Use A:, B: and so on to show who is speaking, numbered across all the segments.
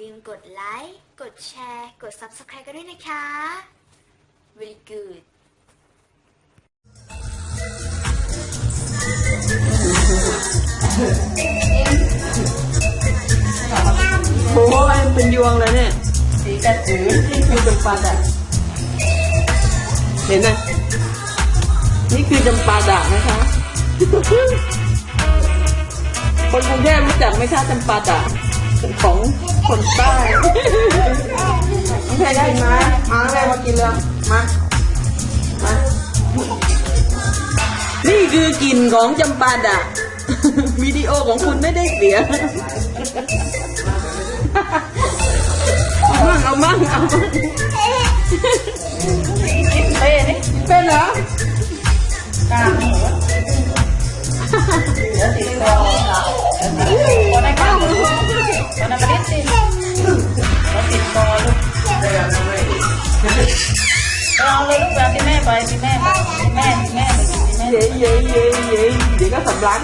A: ลืมกดไลค์ กดแชร์ กด Subscribe กันด้วยนะคะ very good
B: โอ้ยเป็นยวงเลยเนี่ย
C: สีกระสือ
B: นี่คือจำปาดะเห็นไหมนี่คือจำปาดะนะคะ คนกรุงเทพรู้จักไหมคะจำปาดะ ของคนใต้น้องแพรได้ไหมมาแม่มากินเลยมามานี่คือกลิ่นของจำปาดะวิดีโอของคุณไม่ได้เสียเอามั่งเอามั่งเอามั่ง
C: เป้ ไปกินที่แม่
B: เย้เย้เย้เย้เดี๋ยวก็สำลั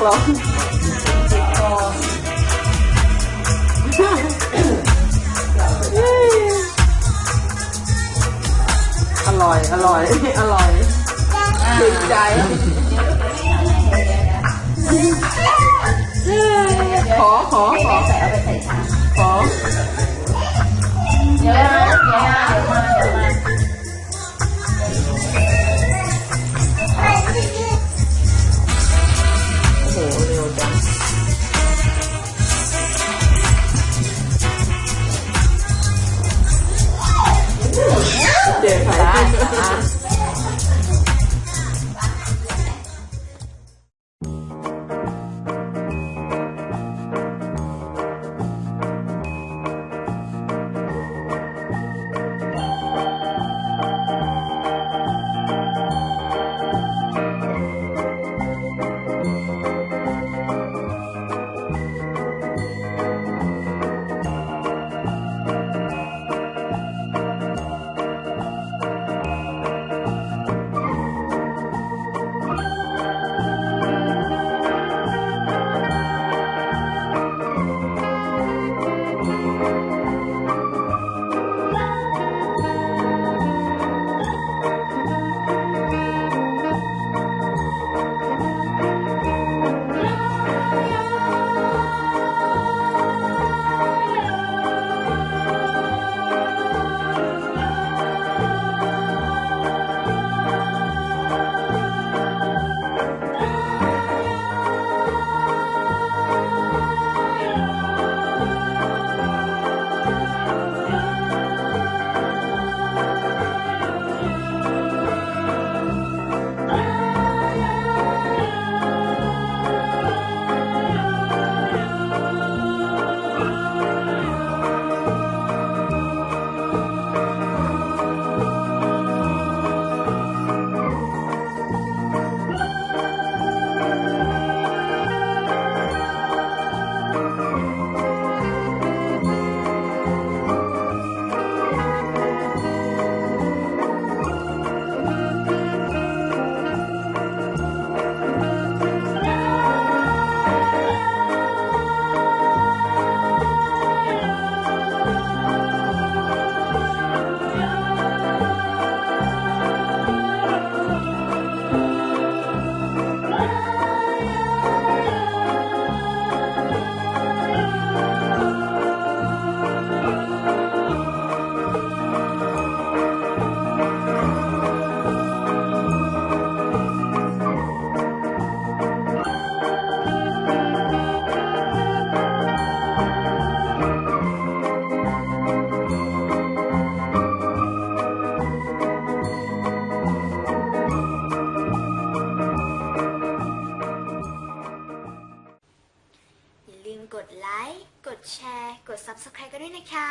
B: ก
C: ดไล
A: ค์ กดแชร์ กด Subscribe กันด้วยนะคะ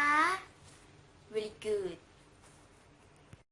A: really good